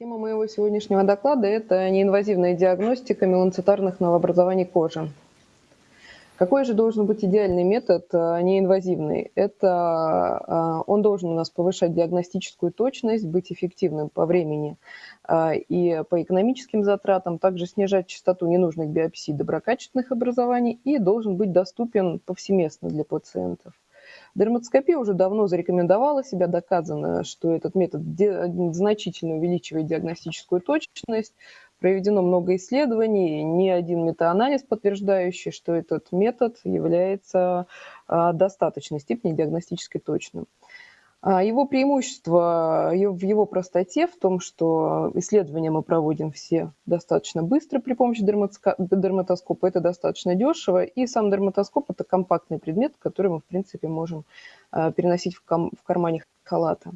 Тема моего сегодняшнего доклада – это неинвазивная диагностика меланцитарных новообразований кожи. Какой же должен быть идеальный метод э, неинвазивный? Это э, он должен у нас повышать диагностическую точность, быть эффективным по времени э, и по экономическим затратам, также снижать частоту ненужных биопсий доброкачественных образований и должен быть доступен повсеместно для пациентов. Дерматоскопия уже давно зарекомендовала себя, доказано, что этот метод значительно увеличивает диагностическую точность. Проведено много исследований, ни один метаанализ, подтверждающий, что этот метод является а, достаточной степени диагностически точным. А, его преимущество в его простоте в том, что исследования мы проводим все достаточно быстро при помощи дерматоскопа, это достаточно дешево, и сам дерматоскоп – это компактный предмет, который мы, в принципе, можем а, переносить в кармане халата.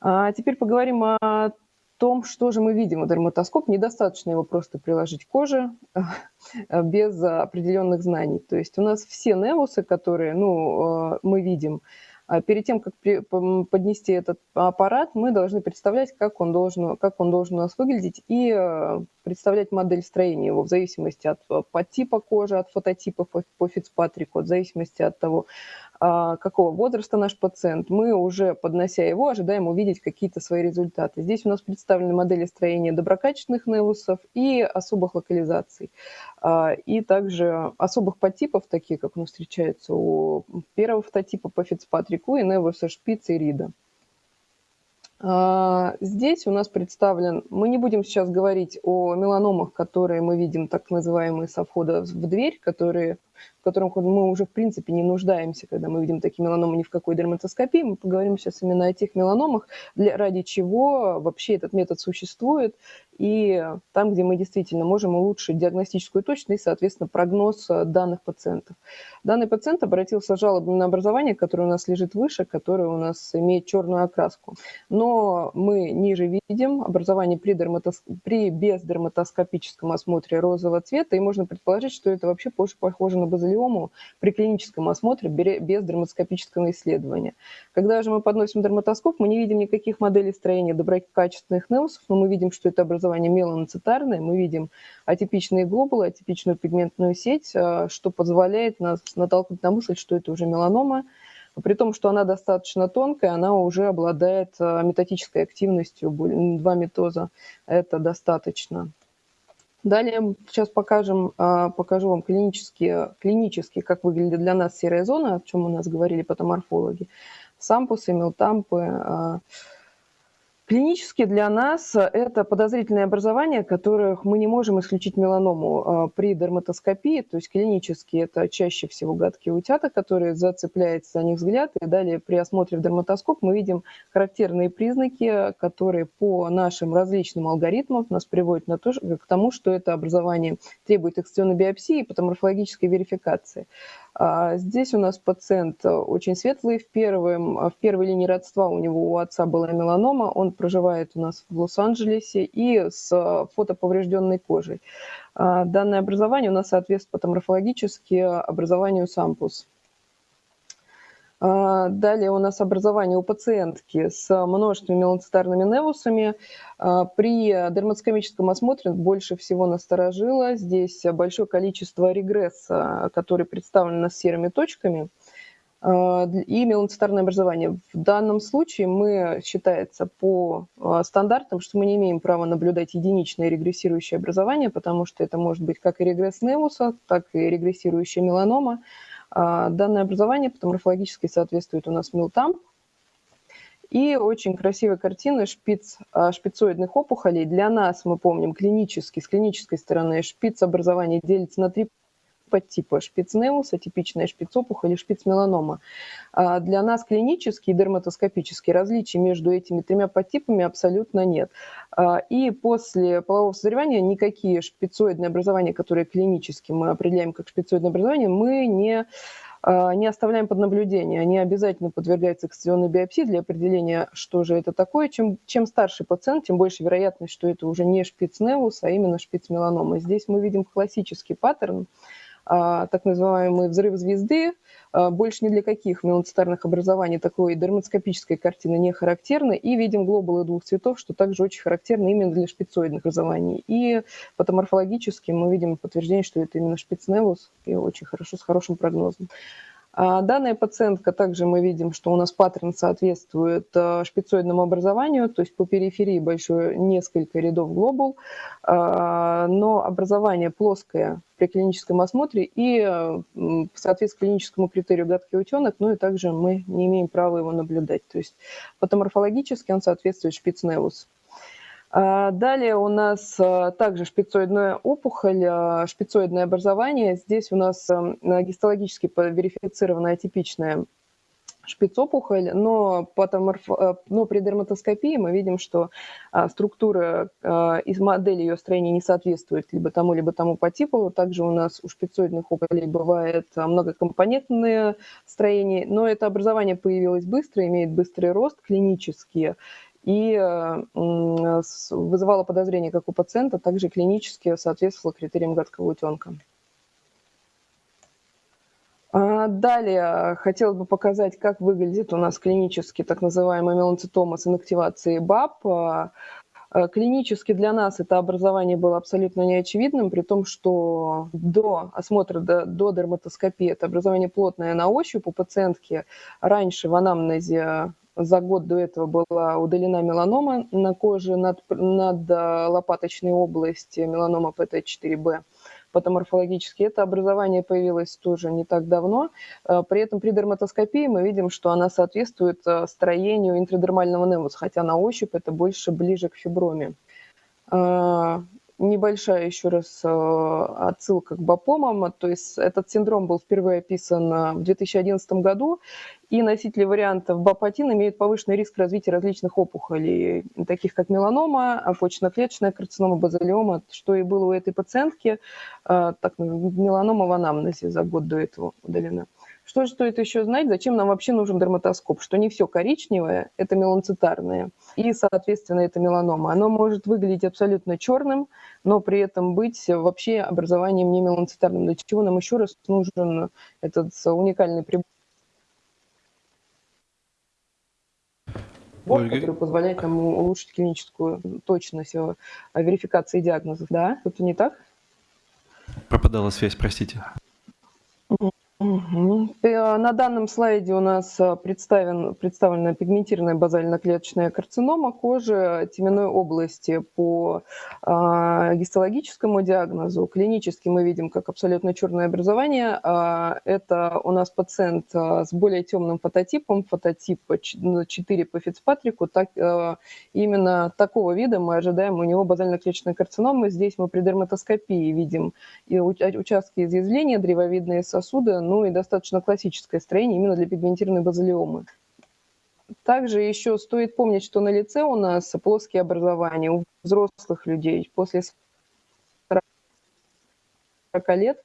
А теперь поговорим о том, что же мы видим у дерматоскоп. Недостаточно его просто приложить к коже без определенных знаний. То есть у нас все невусы, которые ну, мы видим, перед тем, как поднести этот аппарат, мы должны представлять, как он должен, как он должен у нас выглядеть, и э, представлять модель строения его в зависимости от подтипа кожи, от фототипа по Фицпатрику, в зависимости от того, а, какого возраста наш пациент, мы уже, поднося его, ожидаем увидеть какие-то свои результаты. Здесь у нас представлены модели строения доброкачественных невусов и особых локализаций. А, и также особых подтипов, такие, как у нас встречаются у первого фототипа по Фицпатрику и невуса шпица и рида. А, здесь у нас представлен, мы не будем сейчас говорить о меланомах, которые мы видим, так называемые со входа в дверь, которые в котором мы уже в принципе не нуждаемся, когда мы видим такие меланомы ни в какой дерматоскопии. Мы поговорим сейчас именно о тех меланомах, для, ради чего вообще этот метод существует, и там, где мы действительно можем улучшить диагностическую точность и, соответственно, прогноз э, данных пациентов. Данный пациент обратился с жалобой на образование, которое у нас лежит выше, которое у нас имеет черную окраску. Но мы ниже видим образование при, дерматос... при бездерматоскопическом осмотре розового цвета, и можно предположить, что это вообще больше похоже на базилиому при клиническом осмотре без дерматоскопического исследования. Когда же мы подносим дерматоскоп, мы не видим никаких моделей строения доброкачественных неусов, но мы видим, что это образование меланоцитарное, мы видим атипичные глобулы, атипичную пигментную сеть, а, что позволяет нас натолкнуть на мысль, что это уже меланома, при том, что она достаточно тонкая, она уже обладает а, метатической активностью, два метоза, это достаточно. Далее сейчас покажем, а, покажу вам клинически, клинически, как выглядит для нас серая зона, о чем у нас говорили патоморфологи. Сампусы, мелтампы, а, Клинически для нас это подозрительные образования, которых мы не можем исключить меланому а, при дерматоскопии, то есть клинически это чаще всего гадкие утята, которые зацепляется за них взгляд, и далее при осмотре в дерматоскоп мы видим характерные признаки, которые по нашим различным алгоритмам нас приводят на то, к тому, что это образование требует эксценной биопсии и патоморфологической верификации. А, здесь у нас пациент э, очень светлый. В, первом, в первой линии родства у него у отца была меланома. Он проживает у нас в Лос-Анджелесе и с э, фотоповрежденной кожей. А, данное образование у нас соответствует патоморфологически образованию сампус. А, далее у нас образование у пациентки с множественными меланцитарными невусами. А, при дерматоскопическом осмотре больше всего насторожило здесь большое количество регресса, который представлен серыми точками, а, и меланцитарное образование. В данном случае мы считается по стандартам, что мы не имеем права наблюдать единичное регрессирующее образование, потому что это может быть как и регресс невуса, так и регрессирующая меланома. А, данное образование патоморфологически соответствует у нас милтам. И очень красивая картина шпиц, а, шпицоидных опухолей. Для нас, мы помним, клинически, с клинической стороны шпиц образования делится на три подтипа шпицнеус, атипичная шпицопухоль и шпицмеланома. А для нас клинические и дерматоскопические различий между этими тремя подтипами абсолютно нет. А, и после полового созревания никакие шпицоидные образования, которые клинически мы определяем как шпицоидное образование, мы не а, не оставляем под наблюдение. Они обязательно подвергаются эксцессионной биопсии для определения, что же это такое. Чем, чем старше пациент, тем больше вероятность, что это уже не шпиц невус, а именно шпиц меланома. Здесь мы видим классический паттерн так называемый взрыв звезды, а, больше ни для каких меланоцитарных образований такой дерматоскопической картины не характерны. И видим глобулы двух цветов, что также очень характерно именно для шпицоидных образований. И патоморфологически мы видим подтверждение, что это именно шпицневус, и очень хорошо, с хорошим прогнозом. А данная пациентка, также мы видим, что у нас паттерн соответствует э, шпицоидному образованию, то есть по периферии большое несколько рядов глобул, а, но образование плоское при клиническом осмотре и в соответствии клиническому критерию гадкий утенок, ну и также мы не имеем права его наблюдать. То есть патоморфологически он соответствует шпицневус. А, далее у нас а, также шпицоидная опухоль, а, шпицоидное образование. Здесь у нас гистологически верифицированная атипичная шпицопухоль, но, патоморф... но при дерматоскопии мы видим, что структура из модели ее строения не соответствует либо тому, либо тому по типу. Также у нас у шпицоидных опухолей бывает многокомпонентное строение, но это образование появилось быстро, имеет быстрый рост клинически, и э, вызывало подозрение как у пациента, так и клинически соответствовало критериям гадкого утенка. А, далее хотелось бы показать, как выглядит у нас клинически так называемый меланцитома с инактивацией БАП. А, а, клинически для нас это образование было абсолютно неочевидным, при том, что до осмотра, до, до дерматоскопии это образование плотное на ощупь у пациентки. Раньше в анамнезе за год до этого была удалена меланома на коже над, над э, лопаточной области, меланома ПТ4Б патоморфологически. Это образование появилось тоже не так давно. Э, при этом при дерматоскопии мы видим, что она соответствует э, строению интрадермального невуса, хотя на ощупь это больше ближе к фиброме небольшая еще раз э, отсылка к БАПОМам. То есть этот синдром был впервые описан э, в 2011 году, и носители вариантов БАП-1 имеют повышенный риск развития различных опухолей, таких как меланома, почечно-клеточная карцинома, базалиома, что и было у этой пациентки, э, так, меланома в анамнезе за год до этого удалена. Что же стоит еще знать? Зачем нам вообще нужен дерматоскоп? Что не все коричневое – это меланцитарное. И, соответственно, это меланома. Оно может выглядеть абсолютно черным, но при этом быть вообще образованием не меланцитарным. Для чего нам еще раз нужен этот уникальный прибор? Ольга. который позволяет нам улучшить клиническую точность э, верификации диагнозов. Да, это не так? Пропадала связь, простите. Э, на данном слайде у нас э, представлен, представлена пигментированная базально-клеточная карцинома кожи теменной области по а, гистологическому диагнозу. Клинически мы видим как абсолютно черное образование. А, это у нас пациент а, с более темным фототипом, фототип 4 по Фицпатрику. Так, а, именно такого вида мы ожидаем у него базально-клеточная карцинома. Здесь мы при дерматоскопии видим и участки изъязвления, древовидные сосуды, ну и достаточно классическое строение именно для пигментированной базалиомы. Также еще стоит помнить, что на лице у нас плоские образования у взрослых людей после 40 лет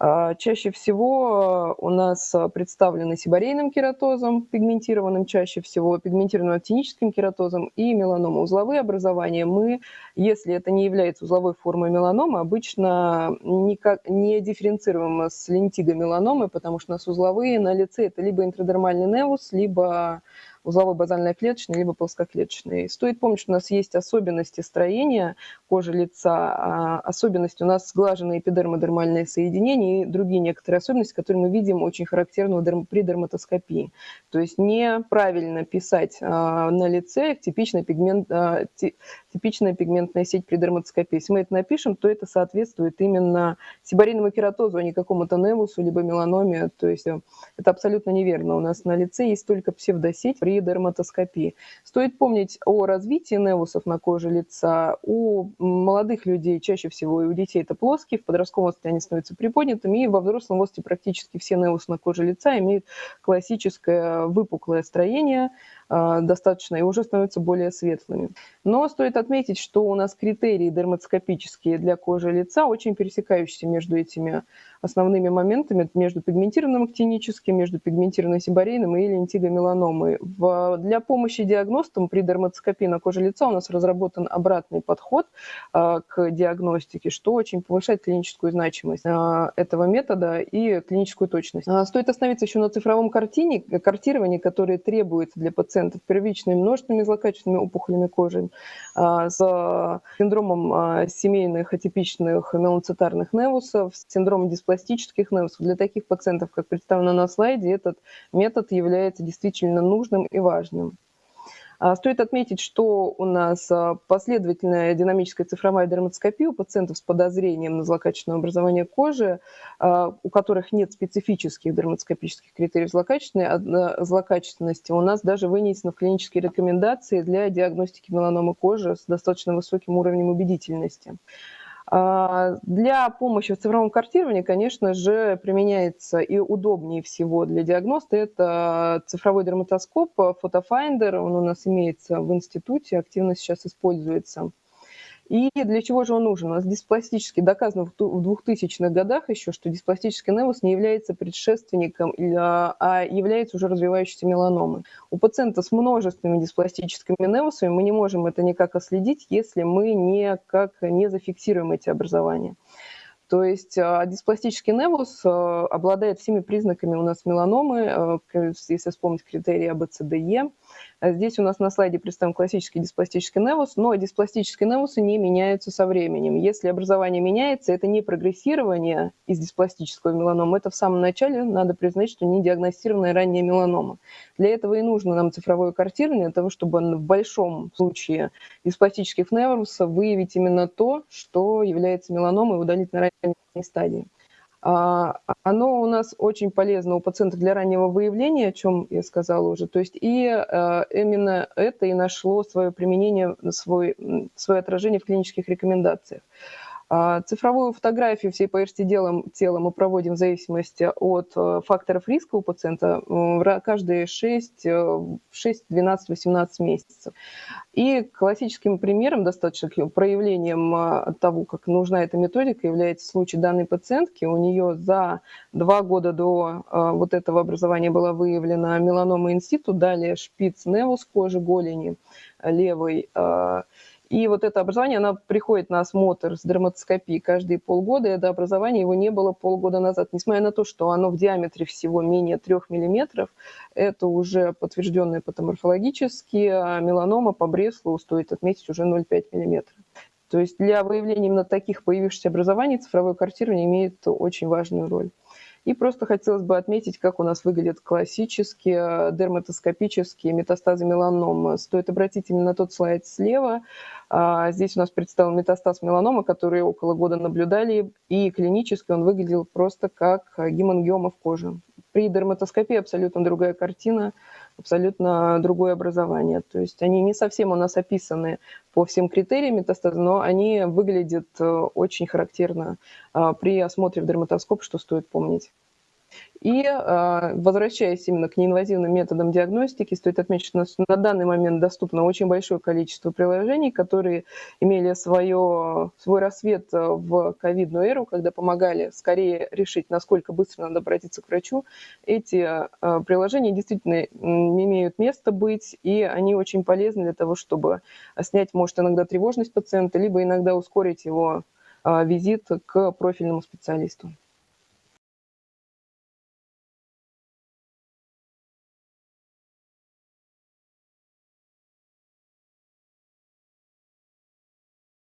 чаще всего у нас представлены сибарейным кератозом, пигментированным чаще всего, пигментированным актиническим кератозом и меланома. Узловые образования мы, если это не является узловой формой меланомы, обычно никак не дифференцируем с лентигомеланомой, потому что у нас узловые на лице это либо интрадермальный невус, либо узловой базальной клеточной, либо плоскоклеточной. Стоит помнить, что у нас есть особенности строения кожи лица, а особенности у нас сглаженные эпидермодермальные соединения и другие некоторые особенности, которые мы видим очень характерно при дерматоскопии. То есть неправильно писать а, на лице типичная, пигмент, а, типичная пигментная сеть при дерматоскопии. Если мы это напишем, то это соответствует именно сибарийному кератозу, а не какому-то невусу, либо меланоме. То есть э, это абсолютно неверно. У нас на лице есть только псевдосеть при дерматоскопии. Стоит помнить о развитии невусов на коже лица. У молодых людей чаще всего и у детей это плоские, в подростковом возрасте они становятся приподнятыми, и во взрослом возрасте практически все невусы на коже лица имеют классическое выпуклое строение, достаточно и уже становятся более светлыми. Но стоит отметить, что у нас критерии дерматоскопические для кожи лица очень пересекающиеся между этими основными моментами, между пигментированным актиническим, между пигментированным сибарейным и лентигомеланомой. В, для помощи диагностам при дерматоскопии на коже лица у нас разработан обратный подход а, к диагностике, что очень повышает клиническую значимость а, этого метода и клиническую точность. А, стоит остановиться еще на цифровом картине, картировании, которое требуется для пациентов первичными множественными злокачественными опухолями кожи, а, с синдромом а, семейных атипичных меланцитарных невусов, с синдромом диспластических невусов. Для таких пациентов, как представлено на слайде, этот метод является действительно нужным и важным. А, стоит отметить, что у нас а, последовательная динамическая цифровая дерматоскопия у пациентов с подозрением на злокачественное образование кожи, а, у которых нет специфических дерматоскопических критериев злокачественности, у нас даже вынесено в клинические рекомендации для диагностики меланомы кожи с достаточно высоким уровнем убедительности. А, для помощи в цифровом картировании, конечно же, применяется и удобнее всего для диагноста. Это цифровой дерматоскоп, FotoFinder, он у нас имеется в институте, активно сейчас используется. И для чего же он нужен? У нас диспластический, доказано в 2000-х годах еще, что диспластический невус не является предшественником, а является уже развивающейся меланомой. У пациента с множественными диспластическими невусами мы не можем это никак отследить, если мы никак не зафиксируем эти образования. То есть а, диспластический невус а, обладает всеми признаками у нас меланомы, а, если вспомнить критерии АБЦДЕ. Здесь у нас на слайде представлен классический диспластический невус, но диспластические невусы не меняются со временем. Если образование меняется, это не прогрессирование из диспластического меланома, это в самом начале надо признать, что не диагностированная ранняя меланома. Для этого и нужно нам цифровое картирование, для того, чтобы в большом случае диспластических невусов выявить именно то, что является меланомой и удалить на ранней стадии. А, оно у нас очень полезно у пациентов для раннего выявления, о чем я сказала уже. То есть и а, именно это и нашло свое применение, свой, свое отражение в клинических рекомендациях. А, цифровую фотографию всей поверхности тела, мы проводим в зависимости от э, факторов риска у пациента каждые 6, 6 12, 18 месяцев. И классическим примером, достаточно проявлением а, того, как нужна эта методика, является случай данной пациентки. У нее за два года до а, вот этого образования была выявлена меланома институт, далее шпиц невус кожи голени левой, и вот это образование, оно приходит на осмотр с дерматоскопией каждые полгода. Это образование его не было полгода назад. Несмотря на то, что оно в диаметре всего менее 3 мм, это уже подтвержденное патоморфологически. А меланома по Бреслу стоит отметить уже 0,5 мм. То есть для выявления именно таких появившихся образований цифровое картирование имеет очень важную роль. И просто хотелось бы отметить, как у нас выглядят классические дерматоскопические метастазы меланомы. Стоит обратить именно тот слайд слева. А, здесь у нас представлен метастаз меланомы, который около года наблюдали, и клинически он выглядел просто как гемангиома в коже. При дерматоскопии абсолютно другая картина, абсолютно другое образование. То есть они не совсем у нас описаны по всем критериям метастаза, но они выглядят э, очень характерно а, при осмотре в дерматоскоп, что стоит помнить. И а, возвращаясь именно к неинвазивным методам диагностики, стоит отметить, что на данный момент доступно очень большое количество приложений, которые имели свое, свой рассвет в ковидную эру, когда помогали скорее решить, насколько быстро надо обратиться к врачу. Эти а, приложения действительно имеют место быть, и они очень полезны для того, чтобы снять, может, иногда тревожность пациента, либо иногда ускорить его а, визит к профильному специалисту.